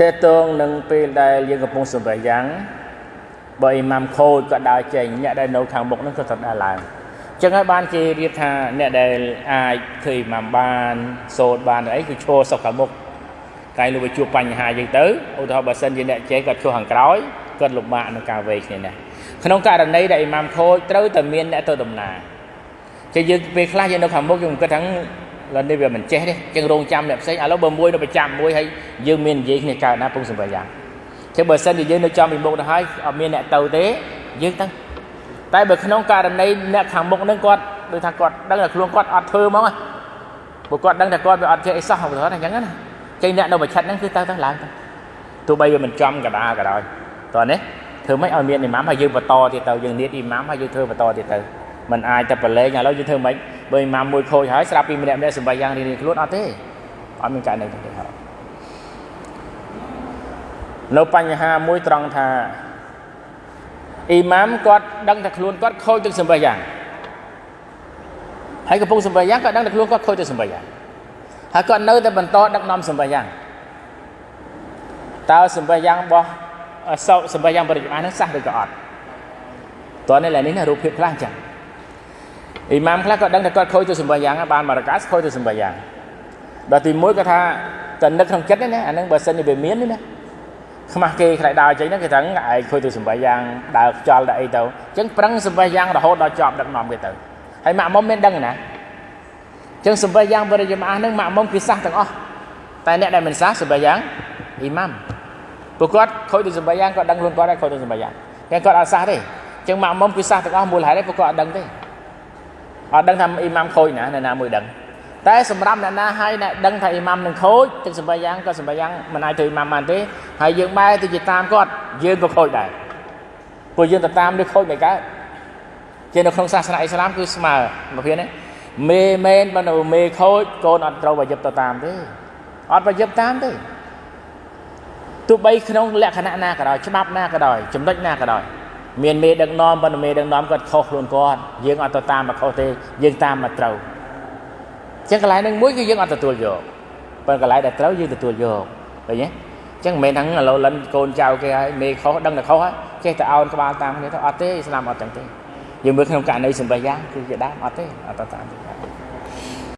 តេតងនឹងពេលដែលយើងកំពុងសម្រេចយ៉ាងបើអ៊ីម៉ាំខូចក៏ដើរចេញអ្នកដែលនៅខាងមុខនឹងក៏ត្រូវដើរឡើងចឹងហើយបានគេរៀបថាអ្នកដែលអាចធ្វើអ៊ីម៉ាំបានសូត្របានអីគឺឈរសុខខាងមុខកាយលោកទៅជួបបញ្ហាយើងទៅឧទាហរណ៍បើសិនជាអ្នកចេះគាត់ឈរខាងក្រោយគាត់លំបាកក្នុងការវេគ្នាណាក្នុងករណីដែលអ៊ីម៉ាំខូចត្រូវតែមានអ្នកទៅដំណើរចឹងយើងពេលខ្លះយើងនៅខាងមុខយើងគិតថា ឡើយនេះវាមិនចេះទេចឹងរងចាំអ្នកផ្សេងឥឡូវបើមួយនៅប្រចាំមួយហើយយើងមាននិយាយគ្នាកើតណាពងសម្រាប់យ៉ាងចឹងបើសិនជាយើងនៅចំពីមុខទៅហើយអត់មានអ្នកទៅទេយើងទៅតែបើក្នុងករណីអ្នកខាងមុខនឹងគាត់ដូចថាគាត់ដឹងថាខ្លួនគាត់អត់ធ្វើហ្មងព្រោះគាត់ដឹងថាគាត់វាអត់ចេះអីសោះឧទាហរណ៍អញ្ចឹងណាចឹងអ្នកនៅប្រឆិតហ្នឹងគឺទៅទៅឡើងទៅទោះបីវាមិនចំកដាក៏ដោយតោះនេះធ្វើម៉េចឲ្យមានអ៊ីម៉ាមហើយយើងបន្តទៀតទៅយើងនិយាយអ៊ីម៉ាមហើយយើងធ្វើបន្តទៀតទៅ มันអាចតែប្រឡែងឥឡូវយើងធ្វើម៉េចបើអ៊ីម៉ាមមួយខូចហើយស្រាប់ពីម្នាក់ម្នាក់សម្បៃយ៉ាងរៀងៗខ្លួនអត់ទេអត់មានករណីទេហើយនៅបញ្ហាមួយត្រង់ថាអ៊ីម៉ាមគាត់ដឹងថាខ្លួនគាត់ខូចទឹកសម្បៃយ៉ាងហើយកំពុងសម្បៃយ៉ាងគាត់ដឹងថាខ្លួនគាត់ខូចទឹកសម្បៃយ៉ាងហើយគាត់នៅតែបន្តដឹកនាំសម្បៃយ៉ាងតើសម្បៃយ៉ាងរបស់សោសម្បៃយ៉ាងបរិយាបាននឹងសះឬក៏អត់តើនេះឡើយនេះណារូបភាពខ្លះអញ្ចឹង អ៊ីម៉ាមខ្លះក៏ដឹងថាគាត់ខូចទៅសម្បយ៉ាងបានមករកាសខូចទៅសម្បយ៉ាងដល់ទី1គាត់ថាតែនឹកក្នុងចិត្តណាអានឹងបើសិនជាវាមានណាខ្មាស់គេខ្លាចដើរចេញហ្នឹងគេថាឯងខូចទៅសម្បយ៉ាងដើរខ្យល់ដើរអីទៅអញ្ចឹងប្រឹងសម្បយ៉ាងរហូតដល់ចប់ដឹកនាំគេទៅហើយម៉ាក់មុំមានដឹងណាអញ្ចឹងសម្បយ៉ាងបរិយាមាហ្នឹងម៉ាក់មុំគេសះទាំងអស់តែអ្នកដែលមិនសះសម្បយ៉ាងអ៊ីម៉ាមព្រោះគាត់ខូចទៅសម្បយ៉ាងគាត់ដឹងខ្លួនគាត់ហើយខូចទៅសម្បយ៉ាងគេគាត់អត់សះទេអញ្ចឹងម៉ាក់មុំគឺសះទាំងអស់មូលហេតុទេព្រោះគាត់អត់ដឹងទេ អត់ដឹងថាអ៊ីម៉ាំខូចណាអ្នកណាមួយដឹងតែសម្រាប់អ្នកណាហើយអ្នកដឹងថាអ៊ីម៉ាំនឹងខូចទឹកសម្បយ៉ាងក៏សម្បយ៉ាងមិនអាចធ្វើអ៊ីម៉ាំបានទេហើយយើងបែរទៅជាតាមគាត់យើងក៏ខូចដែរព្រោះយើងទៅតាមនេះខូចមិនកើតជានៅក្នុងសាសនាអ៊ីស្លាមគឺស្មើមកភៀនណាមេមែនបើនៅមេខូចកូនអត់ត្រូវប្រយុទ្ធទៅតាមទេអត់ប្រយុទ្ធតាមទេទោះបីក្នុងលក្ខណៈណាក៏ដោយច្បាប់ណាក៏ដោយចំណុចណាក៏ដោយ មានមេដឹកនាំប៉ុន្តែមេដឹកនាំគាត់ខុសខ្លួនគាត់យើងអត់ទៅតាមមកខុសទេយើងតាមមកត្រូវអញ្ចឹងកន្លែងហ្នឹងមួយគឺយើងអត់ទទួលយកប៉ុន្តែកន្លែងដែលត្រូវយើងទទួលយកឃើញទេអញ្ចឹងមិនមែនថាឥឡូវលិនកូនចៅគេហើយមេខុសដឹងតែខុសហើយចេះតែអោនក្បាលតាមគ្នាទៅអត់ទេស្លាមអត់ចឹងទេយើងមើលក្នុងករណីសម្បត្តិយ៉ាងគឺជាដើមអត់ទេអត់ទៅតាមទេ